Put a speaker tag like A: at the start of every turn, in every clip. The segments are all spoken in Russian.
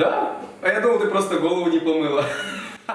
A: Да? А я думал, ты просто голову не помыла.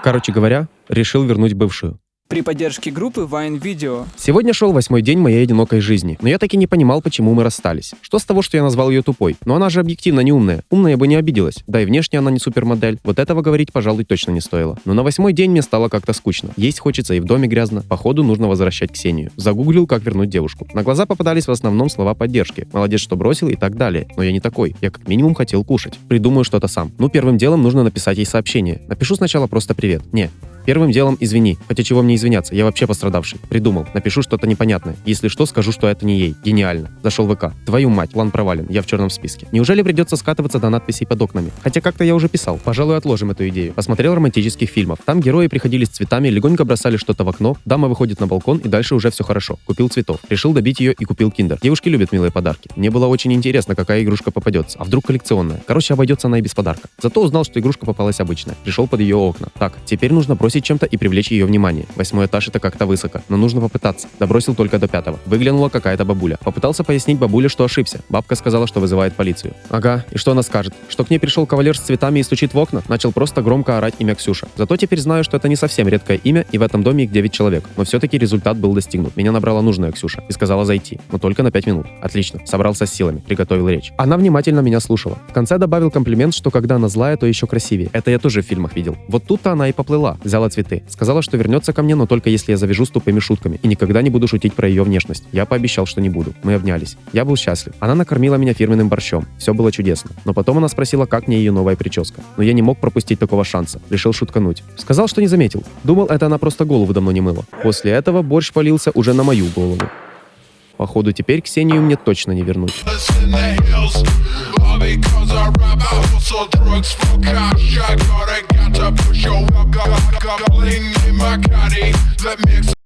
B: Короче говоря, решил вернуть бывшую.
C: При поддержке группы Vine Video.
B: Сегодня шел восьмой день моей одинокой жизни, но я таки не понимал, почему мы расстались. Что с того, что я назвал ее тупой? Но она же объективно не умная. Умная бы не обиделась. Да и внешне она не супермодель. Вот этого говорить, пожалуй, точно не стоило. Но на восьмой день мне стало как-то скучно. Есть хочется и в доме грязно. Походу нужно возвращать Ксению. Загуглил, как вернуть девушку. На глаза попадались в основном слова поддержки. Молодец, что бросил и так далее. Но я не такой. Я как минимум хотел кушать. Придумаю что-то сам. Ну, первым делом нужно написать ей сообщение. Напишу сначала просто привет. Не, Первым делом извини. Хотя чего мне извиняться, я вообще пострадавший. Придумал. Напишу что-то непонятное. Если что, скажу, что это не ей. Гениально. Зашел в ВК. Твою мать, план провален. Я в черном списке. Неужели придется скатываться до надписей под окнами? Хотя как-то я уже писал. Пожалуй, отложим эту идею. Посмотрел романтических фильмов. Там герои приходили с цветами, легонько бросали что-то в окно, дама выходит на балкон и дальше уже все хорошо. Купил цветов. Решил добить ее и купил киндер. Девушки любят милые подарки. Мне было очень интересно, какая игрушка попадется. А вдруг коллекционная? Короче, обойдется она и без подарка. Зато узнал, что игрушка попалась обычная. Пришел под ее окна. Так, теперь нужно бросить чем-то и привлечь ее внимание. Восьмой этаж это как-то высоко, но нужно попытаться. Добросил только до пятого. Выглянула какая-то бабуля. Попытался пояснить бабуле, что ошибся. Бабка сказала, что вызывает полицию. Ага, и что она скажет? Что к ней пришел кавалер с цветами и стучит в окна? Начал просто громко орать имя Ксюша. Зато теперь знаю, что это не совсем редкое имя, и в этом доме их 9 человек. Но все-таки результат был достигнут. Меня набрала нужная Ксюша и сказала зайти, но только на 5 минут. Отлично, собрался с силами, приготовил речь. Она внимательно меня слушала. В конце добавил комплимент, что когда она злая, то еще красивее. Это я тоже в фильмах видел. Вот тут-то она и поплыла. Взяла цветы. Сказала, что вернется ко мне, но только если я завяжу с тупыми шутками и никогда не буду шутить про ее внешность. Я пообещал, что не буду. Мы обнялись. Я был счастлив. Она накормила меня фирменным борщом. Все было чудесно. Но потом она спросила, как мне ее новая прическа. Но я не мог пропустить такого шанса. Решил шуткануть. Сказал, что не заметил. Думал, это она просто голову давно не мыла. После этого борщ полился уже на мою голову. Походу, теперь Ксению мне точно не вернуть.
D: Gobbling in my caddy, let me